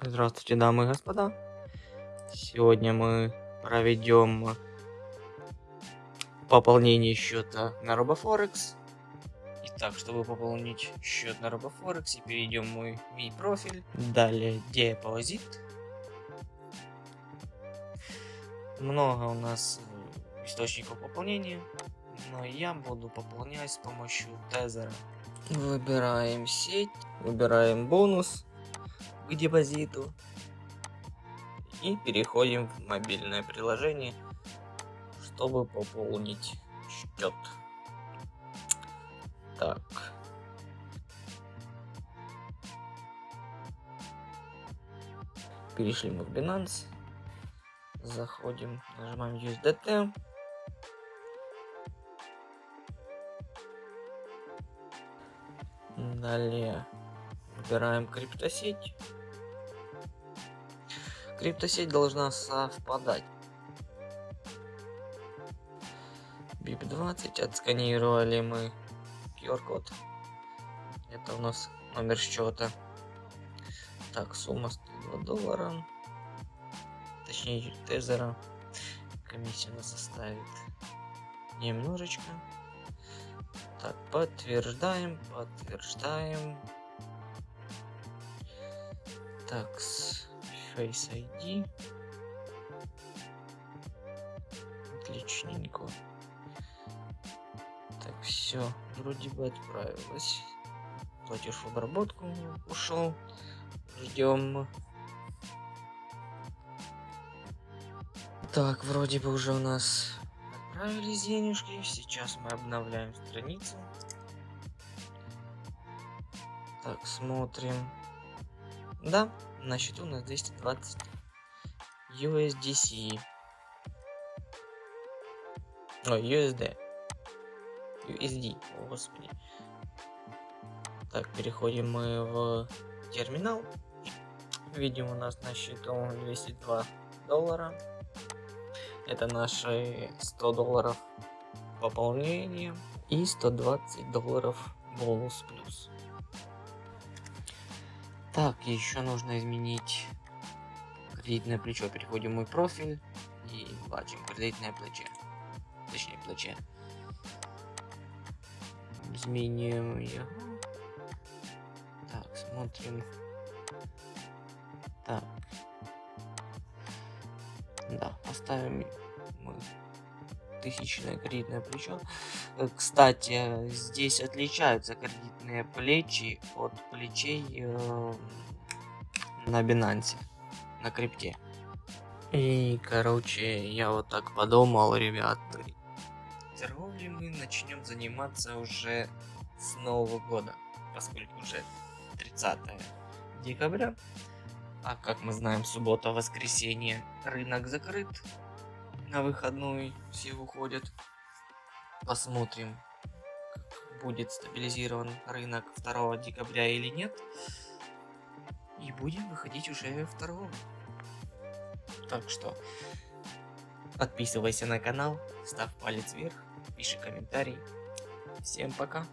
Здравствуйте, дамы и господа. Сегодня мы проведем пополнение счета на RoboForex. Итак, чтобы пополнить счет на RoboForex, перейдем в мой ми профиль. Далее депозит. Много у нас э, источников пополнения, но я буду пополнять с помощью тезера. Выбираем сеть, выбираем бонус к депозиту и переходим в мобильное приложение, чтобы пополнить счет. Так. Перешли мы в Binance. Заходим, нажимаем USDT. Далее выбираем криптосеть. Криптосеть должна совпадать. BIP20 отсканировали мы QR-код. Это у нас номер счета. Так, сумма 102 доллара. Точнее, тезера. Комиссия нас составит немножечко. Так, подтверждаем, подтверждаем. Так, с Face ID. Отличненько. Так, все, вроде бы отправилась. Платеж в обработку ушел. Ждем. Так, вроде бы уже у нас отправились денежки. Сейчас мы обновляем страницу. Так, смотрим. Да, на счету у нас 220 USDC. Ой, USD. USD, о господи. Так, переходим мы в терминал. Видим у нас на счету 202 доллара. Это наши 100 долларов пополнения и 120 долларов бонус плюс. Так, еще нужно изменить кредитное плечо. Переходим в мой профиль и бачим кредитное плече. Точнее, плече. Изменим его. Так, смотрим. Так. Да, поставим мы тысячное кредитное плечо. Э, кстати, здесь отличаются кредитные плечи от плечей э, на Binance, на крипте. И, короче, я вот так подумал, ребят, торговлей мы начнем заниматься уже с Нового года, поскольку уже 30 декабря, а как мы знаем, суббота-воскресенье рынок закрыт, на выходной все уходят. Посмотрим, будет стабилизирован рынок 2 декабря или нет. И будем выходить уже в торговлю. Так что подписывайся на канал, ставь палец вверх, пиши комментарий. Всем пока.